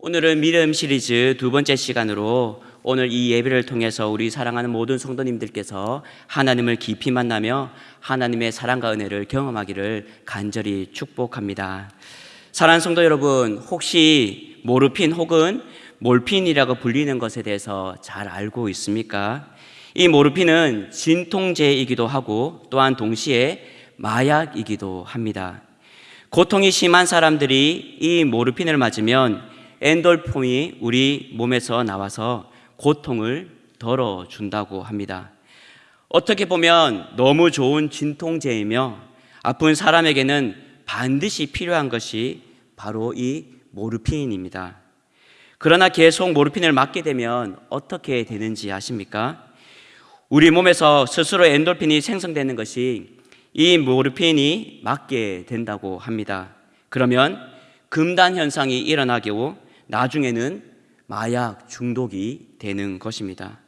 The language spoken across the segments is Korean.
오늘은 믿음 시리즈 두 번째 시간으로 오늘 이 예배를 통해서 우리 사랑하는 모든 성도님들께서 하나님을 깊이 만나며 하나님의 사랑과 은혜를 경험하기를 간절히 축복합니다. 사랑하는 성도 여러분, 혹시 모르핀 혹은 몰핀이라고 불리는 것에 대해서 잘 알고 있습니까? 이 모르핀은 진통제이기도 하고 또한 동시에 마약이기도 합니다. 고통이 심한 사람들이 이 모르핀을 맞으면 엔돌폼이 우리 몸에서 나와서 고통을 덜어준다고 합니다. 어떻게 보면 너무 좋은 진통제이며 아픈 사람에게는 반드시 필요한 것이 바로 이 모르핀입니다. 그러나 계속 모르핀을 맞게 되면 어떻게 되는지 아십니까? 우리 몸에서 스스로 엔돌핀이 생성되는 것이 이 모르핀이 맞게 된다고 합니다. 그러면 금단 현상이 일어나고 나중에는 마약 중독이 되는 것입니다.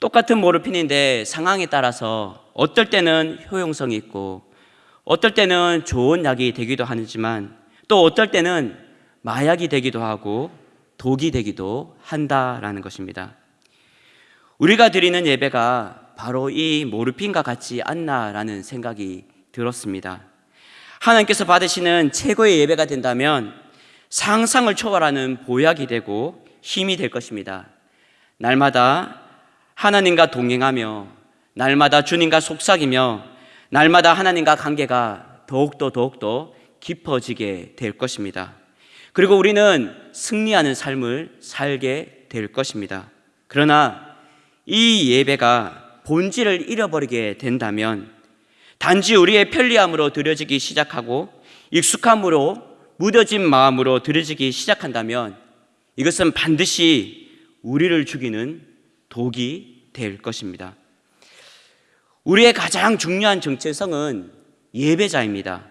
똑같은 모르핀인데 상황에 따라서 어떨 때는 효용성이 있고 어떨 때는 좋은 약이 되기도 하지만 또 어떨 때는 마약이 되기도 하고 독이 되기도 한다라는 것입니다. 우리가 드리는 예배가 바로 이 모르핀과 같지 않나라는 생각이 들었습니다. 하나님께서 받으시는 최고의 예배가 된다면 상상을 초월하는 보약이 되고 힘이 될 것입니다. 날마다 하나님과 동행하며 날마다 주님과 속삭이며 날마다 하나님과 관계가 더욱더 더욱더 깊어지게 될 것입니다. 그리고 우리는 승리하는 삶을 살게 될 것입니다. 그러나 이 예배가 본질을 잃어버리게 된다면 단지 우리의 편리함으로 드려지기 시작하고 익숙함으로 무뎌진 마음으로 드려지기 시작한다면 이것은 반드시 우리를 죽이는 독이 될 것입니다. 우리의 가장 중요한 정체성은 예배자입니다.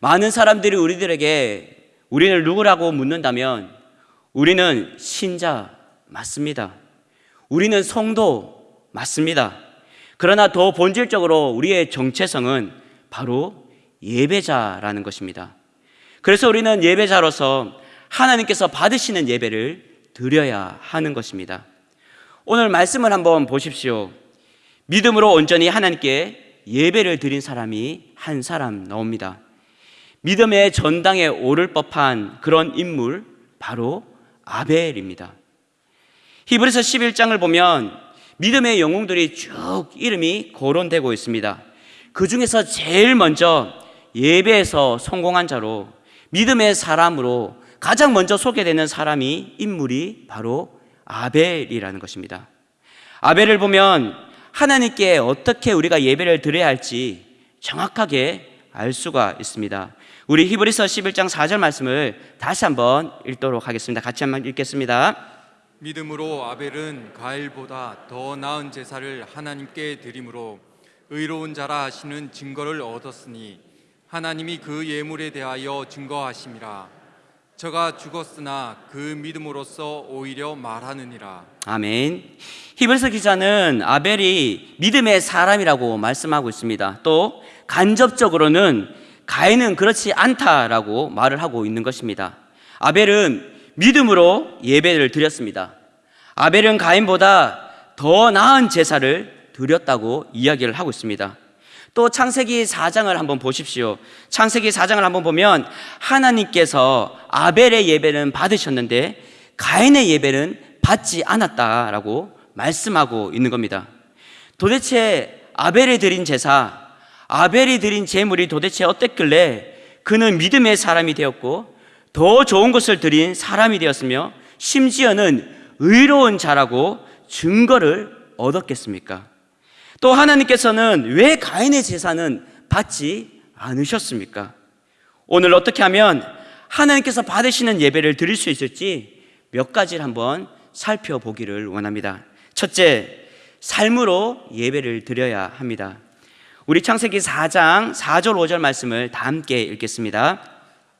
많은 사람들이 우리들에게 우리를 누구라고 묻는다면 우리는 신자 맞습니다. 우리는 성도 맞습니다. 그러나 더 본질적으로 우리의 정체성은 바로 예배자라는 것입니다. 그래서 우리는 예배자로서 하나님께서 받으시는 예배를 드려야 하는 것입니다. 오늘 말씀을 한번 보십시오. 믿음으로 온전히 하나님께 예배를 드린 사람이 한 사람 나옵니다. 믿음의 전당에 오를 법한 그런 인물 바로 아벨입니다. 히브리서 11장을 보면 믿음의 영웅들이 쭉 이름이 거론되고 있습니다. 그 중에서 제일 먼저 예배에서 성공한 자로 믿음의 사람으로 가장 먼저 소개되는 사람이 인물이 바로 아벨이라는 것입니다. 아벨을 보면 하나님께 어떻게 우리가 예배를 드려야 할지 정확하게 알 수가 있습니다. 우리 히브리서 11장 4절 말씀을 다시 한번 읽도록 하겠습니다. 같이 한번 읽겠습니다. 믿음으로 아벨은 가일보다 더 나은 제사를 하나님께 드림으로 의로운 자라 하시는 증거를 얻었으니 하나님이 그 예물에 대하여 증거하심이라 저가 죽었으나 그 믿음으로써 오히려 말하느니라 아멘. 히브리서 기자는 아벨이 믿음의 사람이라고 말씀하고 있습니다. 또 간접적으로는 가인은 그렇지 않다라고 말을 하고 있는 것입니다. 아벨은 믿음으로 예배를 드렸습니다. 아벨은 가인보다 더 나은 제사를 드렸다고 이야기를 하고 있습니다. 또 창세기 4장을 한번 보십시오. 창세기 4장을 한번 보면 하나님께서 아벨의 예배는 받으셨는데 가인의 예배는 받지 않았다라고 말씀하고 있는 겁니다. 도대체 아벨이 드린 제사, 아벨이 드린 제물이 도대체 어땠길래 그는 믿음의 사람이 되었고 더 좋은 것을 드린 사람이 되었으며 심지어는 의로운 자라고 증거를 얻었겠습니까? 또 하나님께서는 왜 가인의 제사는 받지 않으셨습니까? 오늘 어떻게 하면 하나님께서 받으시는 예배를 드릴 수 있을지 몇 가지를 한번 살펴보기를 원합니다. 첫째, 삶으로 예배를 드려야 합니다. 우리 창세기 4장 4절 5절 말씀을 다 함께 읽겠습니다.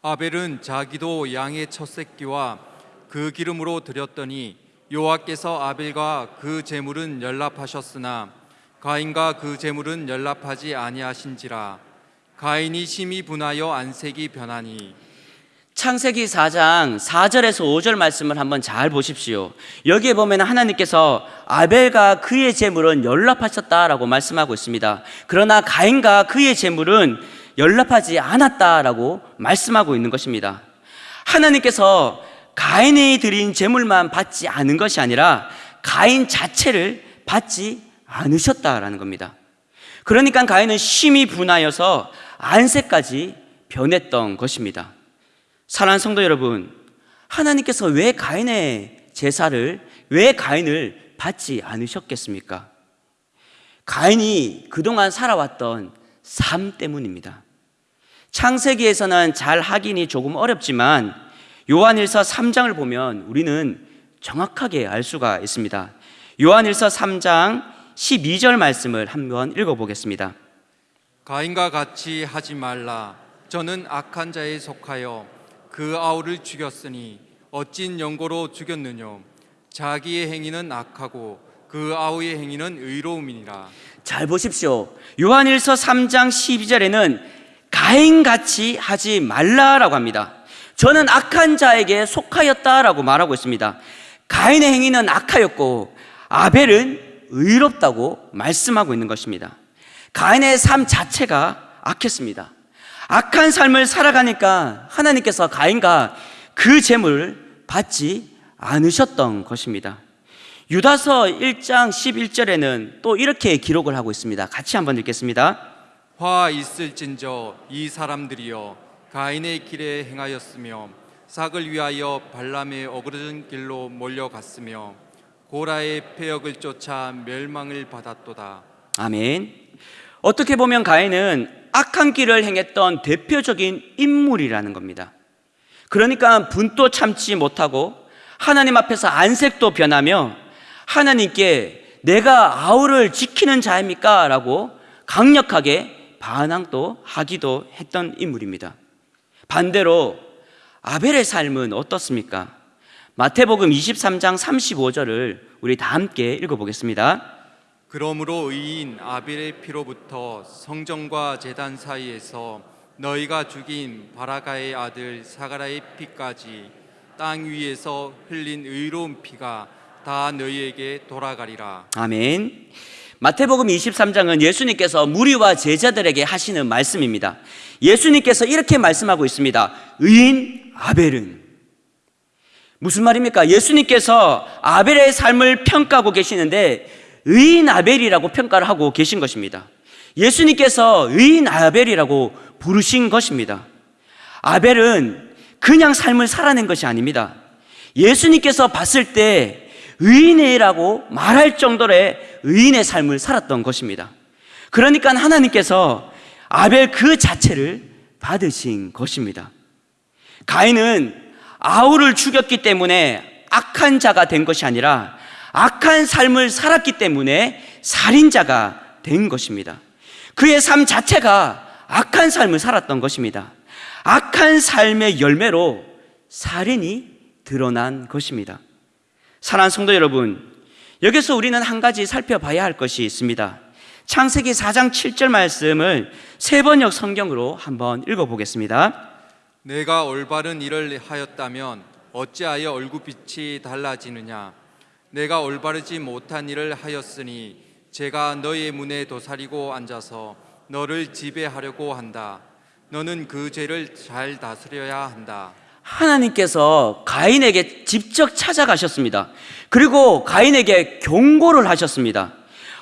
아벨은 자기도 양의 첫 새끼와 그 기름으로 드렸더니 여호와께서 아벨과 그 제물은 연락하셨으나 가인과 그 제물은 연락하지 아니하신지라 가인이 심히 분하여 안색이 변하니 창세기 4장 4절에서 5절 말씀을 한번 잘 보십시오. 여기에 보면 하나님께서 아벨과 그의 재물은 연락하셨다라고 말씀하고 있습니다. 그러나 가인과 그의 재물은 연락하지 않았다라고 말씀하고 있는 것입니다. 하나님께서 가인이 드린 재물만 받지 않은 것이 아니라 가인 자체를 받지 않으셨다라는 겁니다. 그러니까 가인은 심히 분하여서 안세까지 변했던 것입니다. 사랑하는 성도 여러분, 하나님께서 왜 가인의 제사를, 왜 가인을 받지 않으셨겠습니까? 가인이 그동안 살아왔던 삶 때문입니다. 창세기에서는 잘 확인이 조금 어렵지만 요한일서 3장을 보면 우리는 정확하게 알 수가 있습니다. 요한일서 3장 12절 말씀을 한번 읽어보겠습니다. 가인과 같이 하지 말라. 저는 악한 자에 속하여 그 아우를 죽였으니 어찐 연고로 죽였느뇨. 자기의 행위는 악하고 그 아우의 행위는 의로움이니라. 잘 보십시오. 요한일서 3장 12절에는 가인같이 하지 말라라고 합니다. 저는 악한 자에게 속하였다라고 말하고 있습니다. 가인의 행위는 악하였고 아벨은 의롭다고 말씀하고 있는 것입니다. 가인의 삶 자체가 악했습니다. 악한 삶을 살아가니까 하나님께서 가인과 그 재물을 받지 않으셨던 것입니다. 유다서 1장 11절에는 또 이렇게 기록을 하고 있습니다. 같이 한번 읽겠습니다. 화 있을진저 이 사람들이여 가인의 길에 행하였으며 삭을 위하여 발람의 어그러진 길로 몰려갔으며 고라의 폐역을 쫓아 멸망을 받았도다. 아멘. 어떻게 보면 가인은 악한 길을 행했던 대표적인 인물이라는 겁니다. 그러니까 분도 참지 못하고 하나님 앞에서 안색도 변하며 하나님께 내가 아우를 지키는 자입니까? 라고 강력하게 반항도 하기도 했던 인물입니다. 반대로 아벨의 삶은 어떻습니까? 마태복음 23장 35절을 우리 다 함께 읽어보겠습니다. 그러므로 의인 아벨의 피로부터 성전과 제단 사이에서 너희가 죽인 바라가의 아들 사가라의 피까지 땅 위에서 흘린 의로운 피가 다 너희에게 돌아가리라. 아멘. 마태복음 23장은 예수님께서 무리와 제자들에게 하시는 말씀입니다. 예수님께서 이렇게 말씀하고 있습니다. 의인 아벨은 무슨 말입니까? 예수님께서 아벨의 삶을 평가하고 계시는데 의인 아벨이라고 평가를 하고 계신 것입니다. 예수님께서 의인 아벨이라고 부르신 것입니다. 아벨은 그냥 삶을 살아낸 것이 아닙니다. 예수님께서 봤을 때 의인이라고 말할 정도의 의인의 삶을 살았던 것입니다. 그러니까 하나님께서 아벨 그 자체를 받으신 것입니다. 가인은 아우를 죽였기 때문에 악한 자가 된 것이 아니라 악한 삶을 살았기 때문에 살인자가 된 것입니다. 그의 삶 자체가 악한 삶을 살았던 것입니다. 악한 삶의 열매로 살인이 드러난 것입니다. 사랑하는 성도 여러분, 여기서 우리는 한 가지 살펴봐야 할 것이 있습니다. 창세기 4장 7절 말씀을 세 번역 성경으로 한번 읽어보겠습니다. 내가 올바른 일을 하였다면 어찌하여 얼굴빛이 달라지느냐 내가 올바르지 못한 일을 하였으니 제가 너의 문에 도사리고 앉아서 너를 지배하려고 한다 너는 그 죄를 잘 다스려야 한다 하나님께서 가인에게 직접 찾아가셨습니다. 그리고 가인에게 경고를 하셨습니다.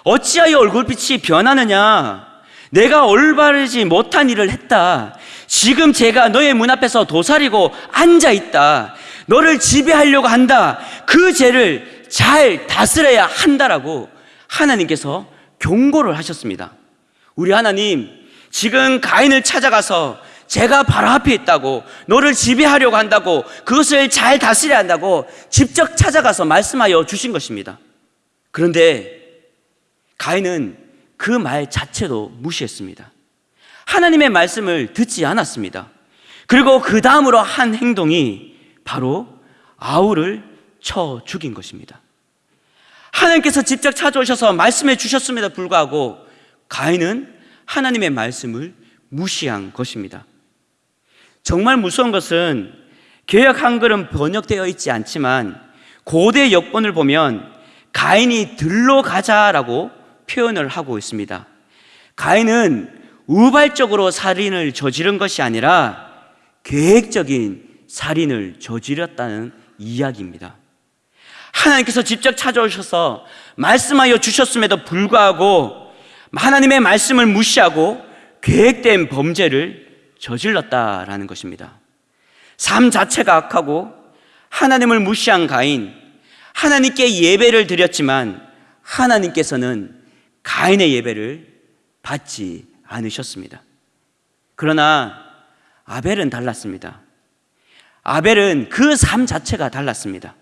어찌하여 얼굴빛이 변하느냐? 내가 올바르지 못한 일을 했다. 지금 제가 너의 문 앞에서 도사리고 앉아 있다. 너를 지배하려고 한다. 그 죄를 잘 다스려야 한다라고 하나님께서 경고를 하셨습니다. 우리 하나님, 지금 가인을 찾아가서 제가 바로 앞에 있다고, 너를 지배하려고 한다고, 그것을 잘 다스려야 한다고 직접 찾아가서 말씀하여 주신 것입니다. 그런데 가인은 그 말 자체도 무시했습니다. 하나님의 말씀을 듣지 않았습니다. 그리고 그 다음으로 한 행동이 바로 아우를 쳐 죽인 것입니다. 하나님께서 직접 찾아오셔서 말씀해 주셨음에도 불구하고 가인은 하나님의 말씀을 무시한 것입니다. 정말 무서운 것은 개역 한글은 번역되어 있지 않지만 고대 역본을 보면 가인이 들러 가자라고 표현을 하고 있습니다. 가인은 우발적으로 살인을 저지른 것이 아니라 계획적인 살인을 저질렀다는 이야기입니다. 하나님께서 직접 찾아오셔서 말씀하여 주셨음에도 불구하고 하나님의 말씀을 무시하고 계획된 범죄를 저질렀다라는 것입니다. 삶 자체가 악하고 하나님을 무시한 가인, 하나님께 예배를 드렸지만 하나님께서는 가인의 예배를 받지 않으셨습니다. 그러나 아벨은 달랐습니다. 아벨은 그 삶 자체가 달랐습니다.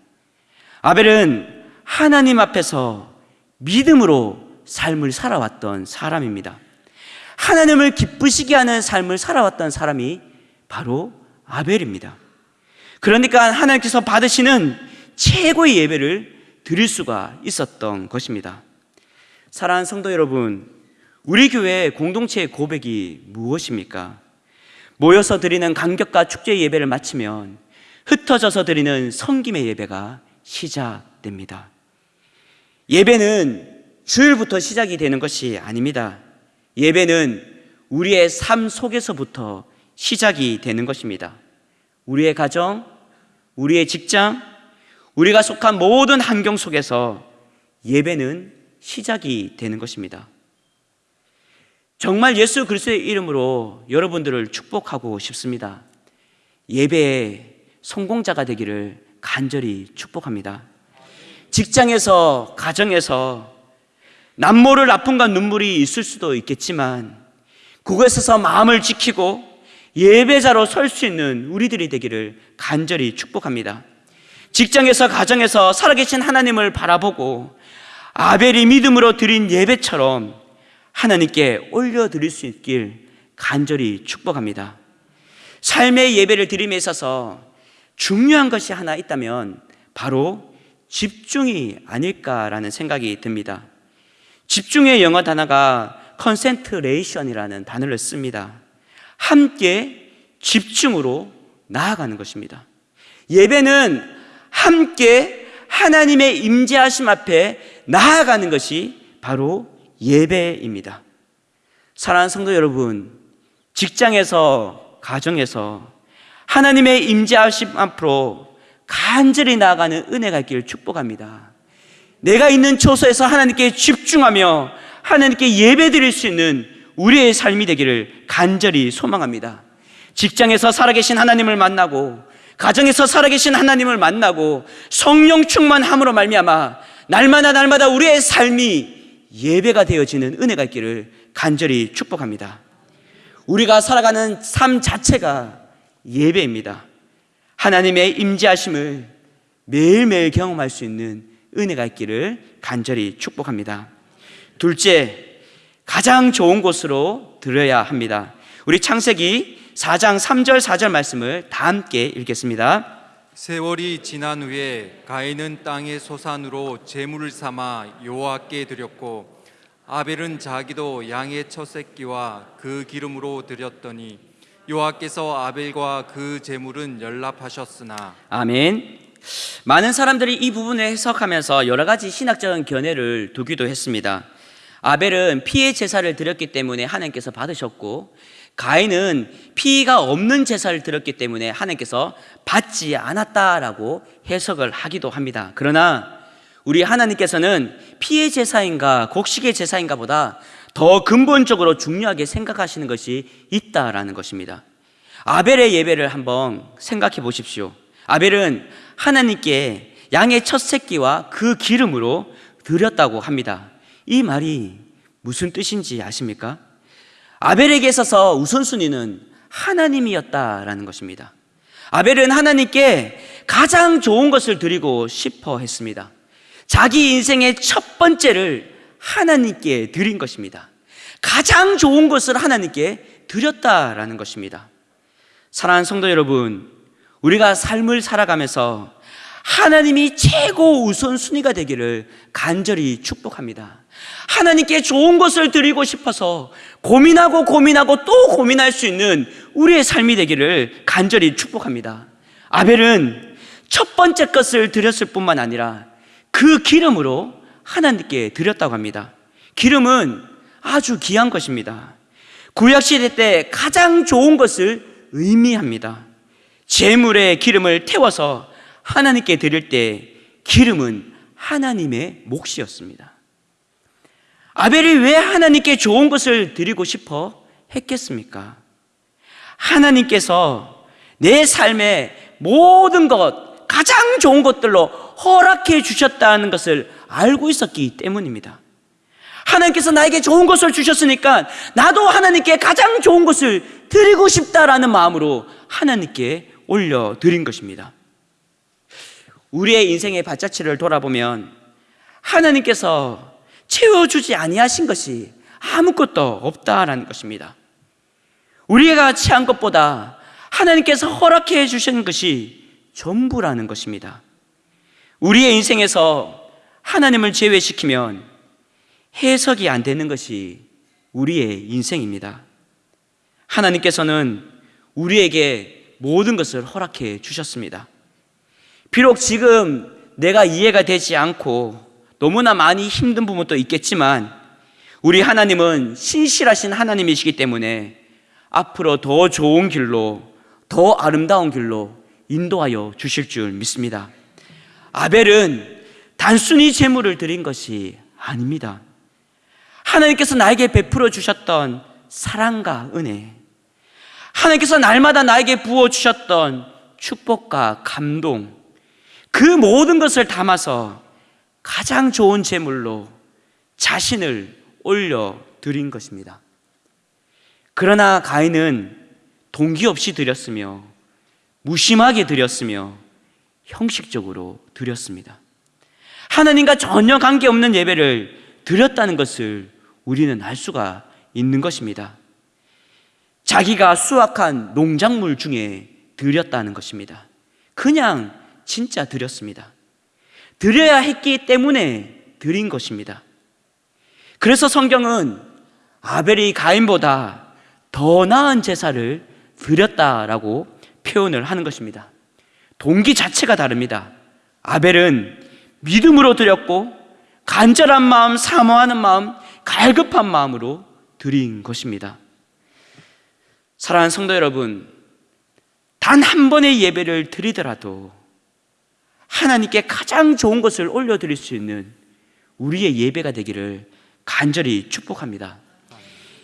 아벨은 하나님 앞에서 믿음으로 삶을 살아왔던 사람입니다. 하나님을 기쁘시게 하는 삶을 살아왔던 사람이 바로 아벨입니다. 그러니까 하나님께서 받으시는 최고의 예배를 드릴 수가 있었던 것입니다. 사랑하는 성도 여러분, 우리 교회 공동체의 고백이 무엇입니까? 모여서 드리는 간격과 축제 예배를 마치면 흩어져서 드리는 성김의 예배가 시작됩니다. 예배는 주일부터 시작이 되는 것이 아닙니다. 예배는 우리의 삶 속에서부터 시작이 되는 것입니다. 우리의 가정, 우리의 직장, 우리가 속한 모든 환경 속에서 예배는 시작이 되는 것입니다. 정말 예수 그리스도의 이름으로 여러분들을 축복하고 싶습니다. 예배의 성공자가 되기를 간절히 축복합니다. 직장에서, 가정에서 남모를 아픔과 눈물이 있을 수도 있겠지만 그곳에서 마음을 지키고 예배자로 설 수 있는 우리들이 되기를 간절히 축복합니다. 직장에서 가정에서 살아계신 하나님을 바라보고 아벨이 믿음으로 드린 예배처럼 하나님께 올려드릴 수 있길 간절히 축복합니다. 삶의 예배를 드림에 있어서 중요한 것이 하나 있다면 바로 집중이 아닐까라는 생각이 듭니다. 집중의 영어 단어가 concentration이라는 단어를 씁니다. 함께 집중으로 나아가는 것입니다. 예배는 함께 하나님의 임재하심 앞에 나아가는 것이 바로 예배입니다. 사랑하는 성도 여러분, 직장에서 가정에서 하나님의 임재하심 앞으로 간절히 나아가는 은혜가 있기를 축복합니다. 내가 있는 처소에서 하나님께 집중하며 하나님께 예배 드릴 수 있는 우리의 삶이 되기를 간절히 소망합니다. 직장에서 살아계신 하나님을 만나고 가정에서 살아계신 하나님을 만나고 성령 충만함으로 말미암아 날마다 날마다 우리의 삶이 예배가 되어지는 은혜가 있기를 간절히 축복합니다. 우리가 살아가는 삶 자체가 예배입니다. 하나님의 임재하심을 매일매일 경험할 수 있는 은혜가 있기를 간절히 축복합니다. 둘째, 가장 좋은 곳으로 들어야 합니다. 우리 창세기 4장 3절 4절 말씀을 다 함께 읽겠습니다. 세월이 지난 후에 가인은 땅의 소산으로 제물을 삼아 여호와께 드렸고 아벨은 자기도 양의 첫 새끼와 그 기름으로 드렸더니 여호와께서 아벨과 그 제물은 연락하셨으나 아멘. 많은 사람들이 이 부분을 해석하면서 여러 가지 신학적인 견해를 두기도 했습니다. 아벨은 피의 제사를 드렸기 때문에 하나님께서 받으셨고 가인은 피가 없는 제사를 드렸기 때문에 하나님께서 받지 않았다라고 해석을 하기도 합니다. 그러나 우리 하나님께서는 피의 제사인가 곡식의 제사인가 보다 더 근본적으로 중요하게 생각하시는 것이 있다라는 것입니다. 아벨의 예배를 한번 생각해 보십시오. 아벨은 하나님께 양의 첫 새끼와 그 기름으로 드렸다고 합니다. 이 말이 무슨 뜻인지 아십니까? 아벨에게 있어서 우선순위는 하나님이었다라는 것입니다. 아벨은 하나님께 가장 좋은 것을 드리고 싶어 했습니다. 자기 인생의 첫 번째를 하나님께 드린 것입니다. 가장 좋은 것을 하나님께 드렸다라는 것입니다. 사랑하는 성도 여러분, 우리가 삶을 살아가면서 하나님이 최고 우선순위가 되기를 간절히 축복합니다. 하나님께 좋은 것을 드리고 싶어서 고민하고 고민하고 또 고민할 수 있는 우리의 삶이 되기를 간절히 축복합니다. 아벨은 첫 번째 것을 드렸을 뿐만 아니라 그 기름으로 하나님께 드렸다고 합니다. 기름은 아주 귀한 것입니다. 구약시대 때 가장 좋은 것을 의미합니다. 재물에 기름을 태워서 하나님께 드릴 때 기름은 하나님의 몫이었습니다. 아벨이 왜 하나님께 좋은 것을 드리고 싶어 했겠습니까? 하나님께서 내 삶의 모든 것, 가장 좋은 것들로 허락해 주셨다는 것을 알고 있었기 때문입니다. 하나님께서 나에게 좋은 것을 주셨으니까 나도 하나님께 가장 좋은 것을 드리고 싶다라는 마음으로 하나님께 올려드린 것입니다. 우리의 인생의 발자취를 돌아보면 하나님께서 채워주지 아니하신 것이 아무것도 없다라는 것입니다. 우리가 취한 것보다 하나님께서 허락해 주신 것이 전부라는 것입니다. 우리의 인생에서 하나님을 제외시키면 해석이 안 되는 것이 우리의 인생입니다. 하나님께서는 우리에게 모든 것을 허락해 주셨습니다. 비록 지금 내가 이해가 되지 않고 너무나 많이 힘든 부분도 있겠지만 우리 하나님은 신실하신 하나님이시기 때문에 앞으로 더 좋은 길로 더 아름다운 길로 인도하여 주실 줄 믿습니다. 아벨은 단순히 재물을 드린 것이 아닙니다. 하나님께서 나에게 베풀어 주셨던 사랑과 은혜, 하나님께서 날마다 나에게 부어 주셨던 축복과 감동, 그 모든 것을 담아서 가장 좋은 제물로 자신을 올려 드린 것입니다. 그러나 가인은 동기 없이 드렸으며 무심하게 드렸으며 형식적으로 드렸습니다. 하나님과 전혀 관계없는 예배를 드렸다는 것을 우리는 알 수가 있는 것입니다. 자기가 수확한 농작물 중에 드렸다는 것입니다. 그냥 진짜 드렸습니다. 드려야 했기 때문에 드린 것입니다. 그래서 성경은 아벨이 가인보다 더 나은 제사를 드렸다라고 표현을 하는 것입니다. 동기 자체가 다릅니다. 아벨은 믿음으로 드렸고 간절한 마음, 사모하는 마음, 갈급한 마음으로 드린 것입니다. 사랑하는 성도 여러분, 단 한 번의 예배를 드리더라도 하나님께 가장 좋은 것을 올려드릴 수 있는 우리의 예배가 되기를 간절히 축복합니다.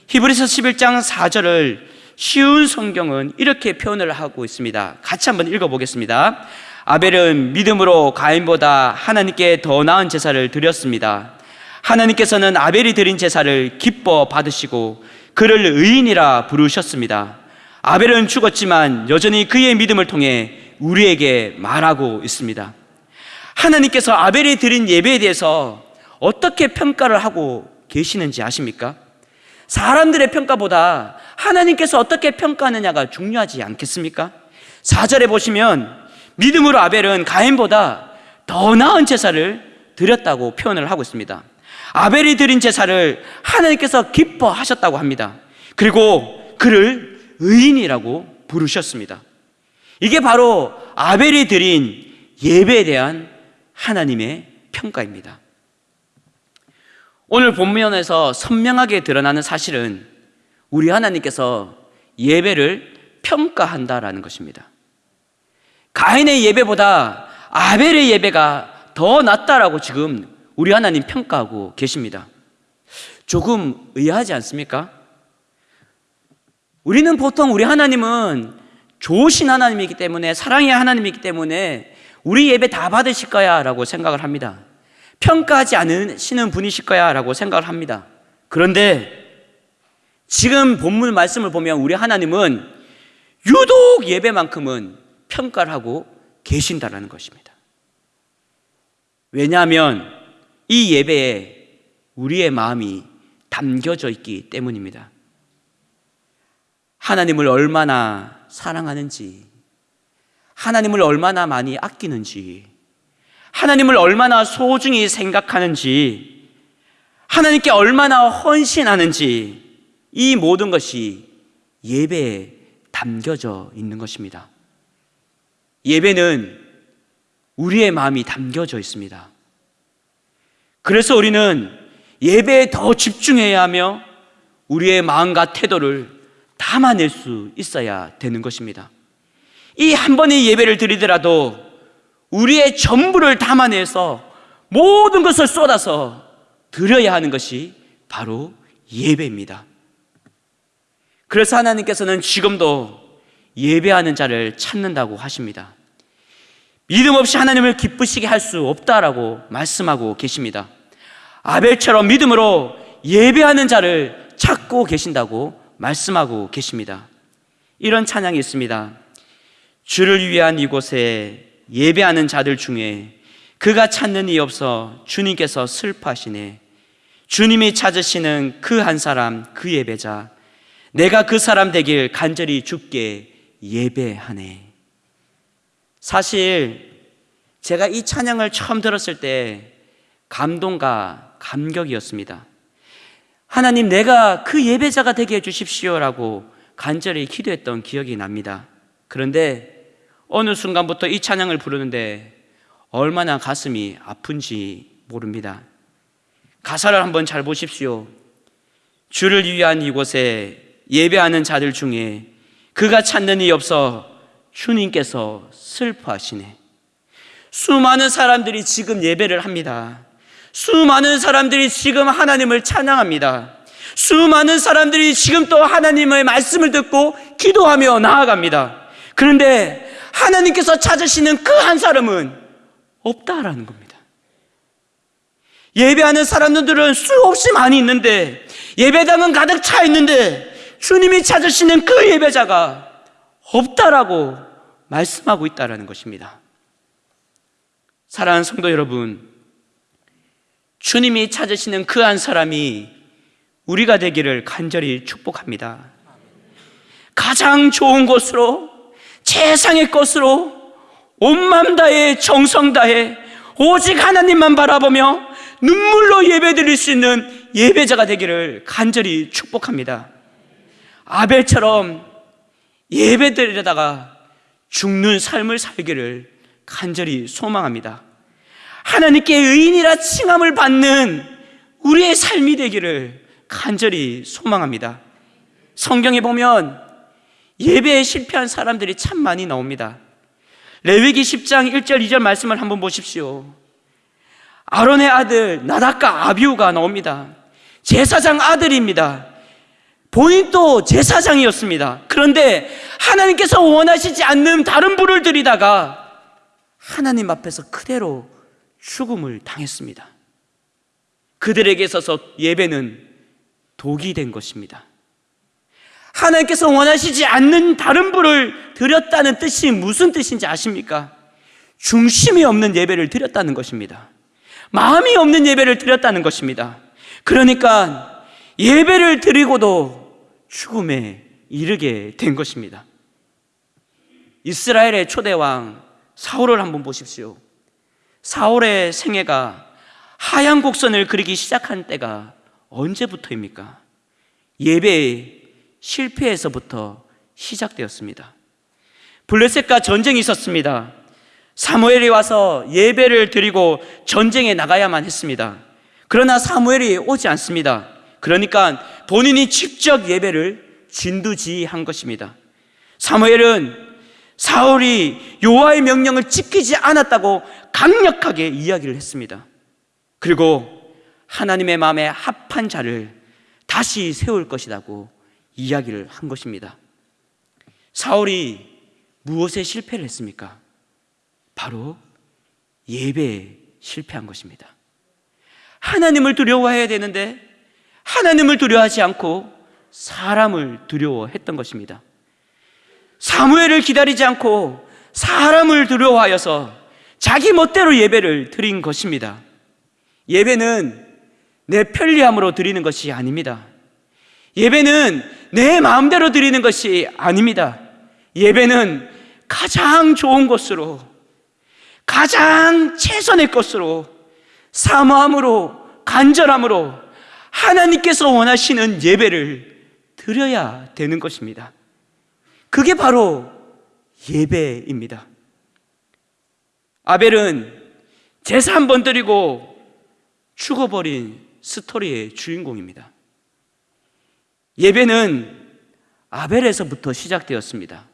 히브리서 11장 4절을 쉬운 성경은 이렇게 표현을 하고 있습니다. 같이 한번 읽어보겠습니다. 아벨은 믿음으로 가인보다 하나님께 더 나은 제사를 드렸습니다. 하나님께서는 아벨이 드린 제사를 기뻐 받으시고 그를 의인이라 부르셨습니다. 아벨은 죽었지만 여전히 그의 믿음을 통해 우리에게 말하고 있습니다. 하나님께서 아벨이 드린 예배에 대해서 어떻게 평가를 하고 계시는지 아십니까? 사람들의 평가보다 하나님께서 어떻게 평가하느냐가 중요하지 않겠습니까? 4절에 보시면 믿음으로 아벨은 가인보다 더 나은 제사를 드렸다고 표현을 하고 있습니다. 아벨이 드린 제사를 하나님께서 기뻐하셨다고 합니다. 그리고 그를 의인이라고 부르셨습니다. 이게 바로 아벨이 드린 예배에 대한 하나님의 평가입니다. 오늘 본면에서 선명하게 드러나는 사실은 우리 하나님께서 예배를 평가한다라는 것입니다. 가인의 예배보다 아벨의 예배가 더 낫다라고 지금 우리 하나님 평가하고 계십니다. 조금 의아하지 않습니까? 우리는 보통 우리 하나님은 좋으신 하나님이기 때문에 사랑의 하나님이기 때문에 우리 예배 다 받으실 거야 라고 생각을 합니다. 평가하지 않으시는 분이실 거야 라고 생각을 합니다. 그런데 지금 본문 말씀을 보면 우리 하나님은 유독 예배만큼은 평가를 하고 계신다라는 것입니다. 왜냐하면 이 예배에 우리의 마음이 담겨져 있기 때문입니다. 하나님을 얼마나 사랑하는지, 하나님을 얼마나 많이 아끼는지, 하나님을 얼마나 소중히 생각하는지, 하나님께 얼마나 헌신하는지, 이 모든 것이 예배에 담겨져 있는 것입니다. 예배는 우리의 마음이 담겨져 있습니다. 그래서 우리는 예배에 더 집중해야 하며 우리의 마음과 태도를 담아낼 수 있어야 되는 것입니다. 이 한 번의 예배를 드리더라도 우리의 전부를 담아내서 모든 것을 쏟아서 드려야 하는 것이 바로 예배입니다. 그래서 하나님께서는 지금도 예배하는 자를 찾는다고 하십니다. 믿음 없이 하나님을 기쁘시게 할 수 없다라고 말씀하고 계십니다. 아벨처럼 믿음으로 예배하는 자를 찾고 계신다고 말씀하고 계십니다. 이런 찬양이 있습니다. 주를 위한 이곳에 예배하는 자들 중에 그가 찾는 이 없어 주님께서 슬퍼하시네. 주님이 찾으시는 그 한 사람, 그 예배자. 내가 그 사람 되길 간절히 죽게 예배하네. 사실 제가 이 찬양을 처음 들었을 때 감동과 감격이었습니다. 하나님, 내가 그 예배자가 되게 해주십시오라고 간절히 기도했던 기억이 납니다. 그런데 어느 순간부터 이 찬양을 부르는데 얼마나 가슴이 아픈지 모릅니다. 가사를 한번 잘 보십시오. 주를 위한 이곳에 예배하는 자들 중에 그가 찾는 이 없어 주님께서 슬퍼하시네. 수많은 사람들이 지금 예배를 합니다. 수많은 사람들이 지금 하나님을 찬양합니다. 수많은 사람들이 지금 또 하나님의 말씀을 듣고 기도하며 나아갑니다. 그런데 하나님께서 찾으시는 그 한 사람은 없다라는 겁니다. 예배하는 사람들은 수없이 많이 있는데 예배당은 가득 차 있는데 주님이 찾으시는 그 예배자가 없다라고 말씀하고 있다라는 것입니다. 사랑하는 성도 여러분, 주님이 찾으시는 그 한 사람이 우리가 되기를 간절히 축복합니다. 가장 좋은 곳으로, 최상의 것으로, 온맘 다해, 정성 다해, 오직 하나님만 바라보며 눈물로 예배 드릴 수 있는 예배자가 되기를 간절히 축복합니다. 아벨처럼 예배 드리다가 죽는 삶을 살기를 간절히 소망합니다. 하나님께 의인이라 칭함을 받는 우리의 삶이 되기를 간절히 소망합니다. 성경에 보면 예배에 실패한 사람들이 참 많이 나옵니다. 레위기 10장 1절 2절 말씀을 한번 보십시오. 아론의 아들 나닥과 아비우가 나옵니다. 제사장 아들입니다. 본인도 제사장이었습니다. 그런데 하나님께서 원하시지 않는 다른 불을 들이다가 하나님 앞에서 그대로 죽음을 당했습니다. 그들에게 있어서 예배는 독이 된 것입니다. 하나님께서 원하시지 않는 다른 불을 드렸다는 뜻이 무슨 뜻인지 아십니까? 중심이 없는 예배를 드렸다는 것입니다. 마음이 없는 예배를 드렸다는 것입니다. 그러니까 예배를 드리고도 죽음에 이르게 된 것입니다. 이스라엘의 초대왕 사울을 한번 보십시오. 사울의 생애가 하얀 곡선을 그리기 시작한 때가 언제부터입니까? 예배의 실패에서부터 시작되었습니다. 블레셋과 전쟁이 있었습니다. 사무엘이 와서 예배를 드리고 전쟁에 나가야만 했습니다. 그러나 사무엘이 오지 않습니다. 그러니까 본인이 직접 예배를 진두지휘한 것입니다. 사무엘은 사울이 요하의 명령을 지키지 않았다고 강력하게 이야기를 했습니다. 그리고 하나님의 마음에 합한 자를 다시 세울 것이라고 이야기를 한 것입니다. 사울이 무엇에 실패를 했습니까? 바로 예배에 실패한 것입니다. 하나님을 두려워해야 되는데 하나님을 두려워하지 않고 사람을 두려워했던 것입니다. 사무엘을 기다리지 않고 사람을 두려워하여서 자기 멋대로 예배를 드린 것입니다. 예배는 내 편리함으로 드리는 것이 아닙니다. 예배는 내 마음대로 드리는 것이 아닙니다. 예배는 가장 좋은 것으로, 가장 최선의 것으로, 사모함으로, 간절함으로 하나님께서 원하시는 예배를 드려야 되는 것입니다. 그게 바로 예배입니다. 아벨은 제사 한 번 드리고 죽어버린 스토리의 주인공입니다. 예배는 아벨에서부터 시작되었습니다.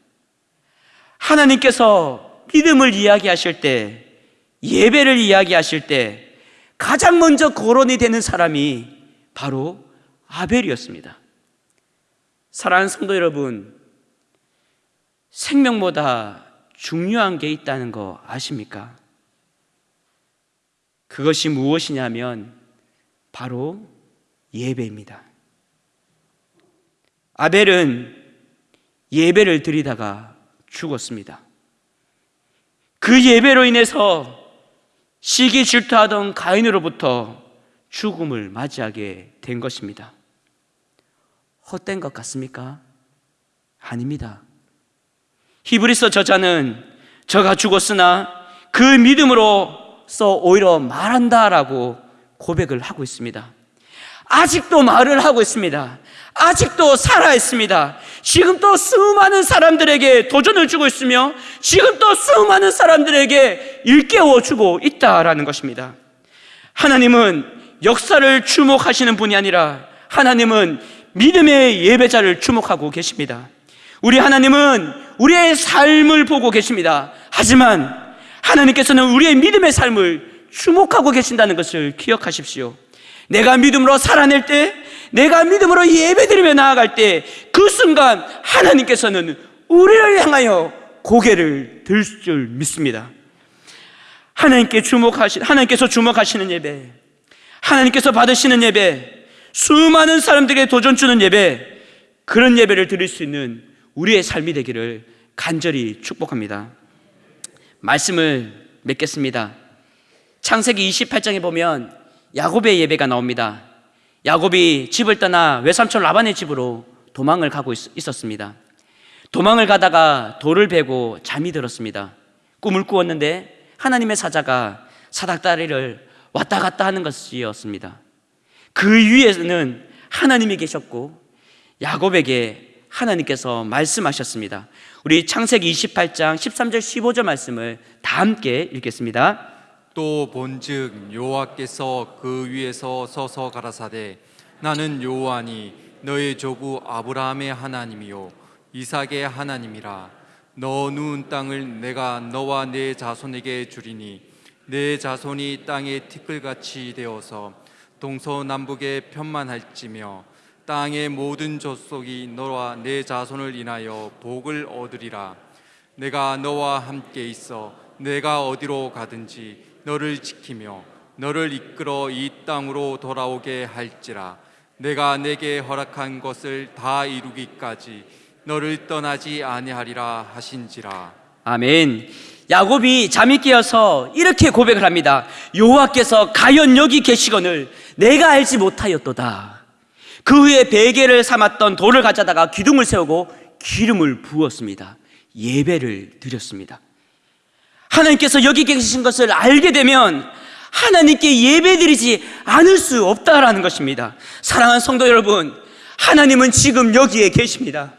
하나님께서 믿음을 이야기하실 때, 예배를 이야기하실 때 가장 먼저 거론이 되는 사람이 바로 아벨이었습니다. 사랑하는 성도 여러분, 생명보다 중요한 게 있다는 거 아십니까? 그것이 무엇이냐면 바로 예배입니다. 아벨은 예배를 드리다가 죽었습니다. 그 예배로 인해서 시기 질투하던 가인으로부터 죽음을 맞이하게 된 것입니다. 헛된 것 같습니까? 아닙니다. 히브리서 저자는 저가 죽었으나 그 믿음으로써 오히려 말한다라고 고백을 하고 있습니다. 아직도 말을 하고 있습니다. 아직도 살아 있습니다. 지금 또 수많은 사람들에게 도전을 주고 있으며 지금 또 수많은 사람들에게 일깨워 주고 있다라는 것입니다. 하나님은 역사를 주목하시는 분이 아니라 하나님은 믿음의 예배자를 주목하고 계십니다. 우리 하나님은 우리의 삶을 보고 계십니다. 하지만 하나님께서는 우리의 믿음의 삶을 주목하고 계신다는 것을 기억하십시오. 내가 믿음으로 살아낼 때, 내가 믿음으로 예배드리며 나아갈 때, 그 순간 하나님께서는 우리를 향하여 고개를 들 줄 믿습니다. 하나님께 주목하시, 하나님께서 주목하시는 예배, 하나님께서 받으시는 예배, 수많은 사람들에게 도전 주는 예배, 그런 예배를 드릴 수 있는 우리의 삶이 되기를 간절히 축복합니다. 말씀을 맺겠습니다. 창세기 28장에 보면 야곱의 예배가 나옵니다. 야곱이 집을 떠나 외삼촌 라반의 집으로 도망을 가고 있, 었습니다 도망을 가다가 돌을 베고 잠이 들었습니다. 꿈을 꾸었는데 하나님의 사자가 사닥다리를 왔다 갔다 하는 것이었습니다. 그 위에는 하나님이 계셨고 야곱에게 하나님께서 말씀하셨습니다. 우리 창세기 28장 13절 15절 말씀을 다 함께 읽겠습니다. 또 본즉 여호와께서 그 위에서 서서 가라사대 나는 여호와니 너의 조부 아브라함의 하나님이요 이삭의 하나님이라. 너 누운 땅을 내가 너와 내 자손에게 주리니 내 자손이 땅의 티끌같이 되어서 동서남북에 편만할지며 땅의 모든 족속이 너와 내 자손을 인하여 복을 얻으리라. 내가 너와 함께 있어 내가 어디로 가든지 너를 지키며 너를 이끌어 이 땅으로 돌아오게 할지라 내가 내게 허락한 것을 다 이루기까지 너를 떠나지 아니하리라 하신지라 아멘. 야곱이 잠이 깨어서 이렇게 고백을 합니다. 여호와께서 가연 여기 계시거늘 내가 알지 못하였도다. 그 후에 베개를 삼았던 돌을 가져다가 기둥을 세우고 기름을 부었습니다. 예배를 드렸습니다. 하나님께서 여기 계신 것을 알게 되면 하나님께 예배드리지 않을 수 없다라는 것입니다. 사랑하는 성도 여러분, 하나님은 지금 여기에 계십니다.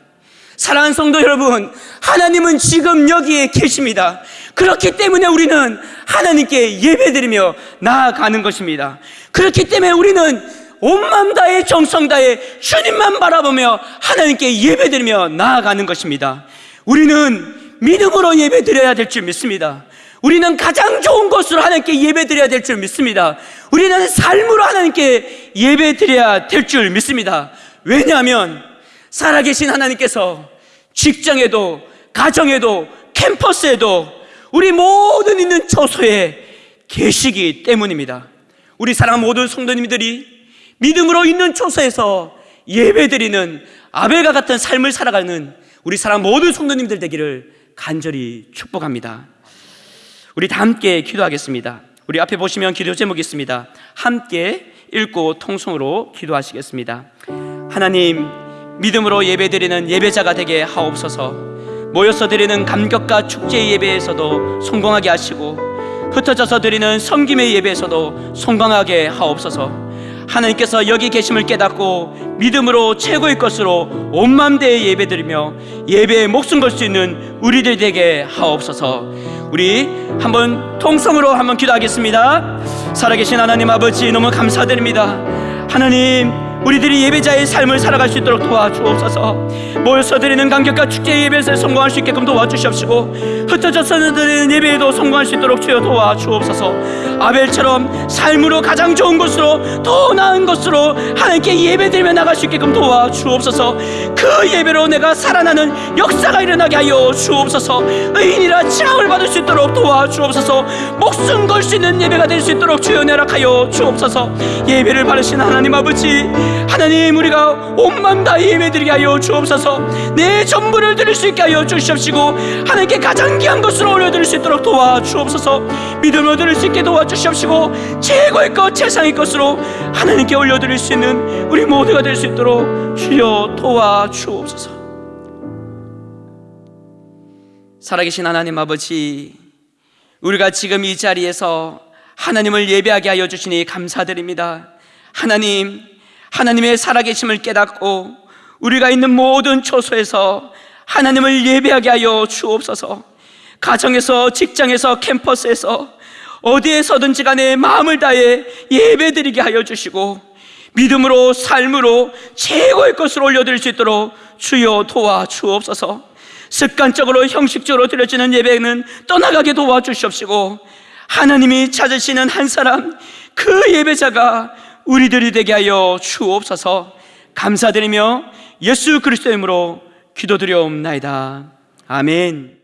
사랑하는 성도 여러분, 하나님은 지금 여기에 계십니다. 그렇기 때문에 우리는 하나님께 예배드리며 나아가는 것입니다. 그렇기 때문에 우리는 온맘 다해 정성 다해 주님만 바라보며 하나님께 예배드리며 나아가는 것입니다. 우리는 믿음으로 예배드려야 될 줄 믿습니다. 우리는 가장 좋은 것으로 하나님께 예배드려야 될 줄 믿습니다. 우리는 삶으로 하나님께 예배드려야 될 줄 믿습니다. 왜냐하면 살아계신 하나님께서 직장에도 가정에도 캠퍼스에도 우리 모든 있는 처소에 계시기 때문입니다. 우리 사랑 모든 성도님들이 믿음으로 있는 처소에서 예배드리는 아벨과 같은 삶을 살아가는 우리 사랑 모든 성도님들 되기를 간절히 축복합니다. 우리 다 함께 기도하겠습니다. 우리 앞에 보시면 기도 제목이 있습니다. 함께 읽고 통성으로 기도하시겠습니다. 하나님, 믿음으로 예배드리는 예배자가 되게 하옵소서. 모여서 드리는 감격과 축제 예배에서도 성공하게 하시고 흩어져서 드리는 섬김의 예배에서도 성공하게 하옵소서. 하나님께서 여기 계심을 깨닫고 믿음으로 최고의 것으로 온 맘 대해 예배드리며 예배에 목숨 걸 수 있는 우리들 되게 하옵소서. 우리 한번 통성으로 한번 기도하겠습니다. 살아계신 하나님 아버지 너무 감사드립니다. 하나님 우리들이 예배자의 삶을 살아갈 수 있도록 도와주옵소서. 모여서 드리는 감격과 축제 예배에서 성공할 수 있게끔 도와주시옵시고 흩어져서 드리는 예배에도 성공할 수 있도록 주여 도와주옵소서. 아벨처럼 삶으로 가장 좋은 것으로 더 나은 것으로 하나님께 예배드리며 나갈 수 있게끔 도와주옵소서. 그 예배로 내가 살아나는 역사가 일어나게 하여 주옵소서. 의인이라 칭함을 받을 수 있도록 도와주옵소서. 목숨 걸 수 있는 예배가 될 수 있도록 주여 내락하여 주옵소서. 예배를 받으신 하나님 아버지 하나님 우리가 온 마음 다 예배드리게 하여 주옵소서. 내 전부를 드릴 수 있게 하여 주시옵시고 하나님께 가장 귀한 것으로 올려드릴 수 있도록 도와주옵소서. 믿음으로 드릴 수 있게 도와주시옵시고 최고의 것 최상의 것으로 하나님께 올려드릴 수 있는 우리 모두가 될 수 있도록 주여 도와주옵소서. 살아계신 하나님 아버지 우리가 지금 이 자리에서 하나님을 예배하게 하여 주시니 감사드립니다. 하나님 하나님의 살아계심을 깨닫고 우리가 있는 모든 처소에서 하나님을 예배하게 하여 주옵소서. 가정에서, 직장에서, 캠퍼스에서 어디에서든지 간에 마음을 다해 예배드리게 하여 주시고 믿음으로 삶으로 최고의 것을 올려드릴 수 있도록 주여 도와 주옵소서. 습관적으로 형식적으로 드려지는 예배는 떠나가게 도와 주시옵시고 하나님이 찾으시는 한 사람 그 예배자가 우리들이 되게 하여 주옵소서 감사드리며 예수 그리스도의 이름으로 기도드려옵나이다. 아멘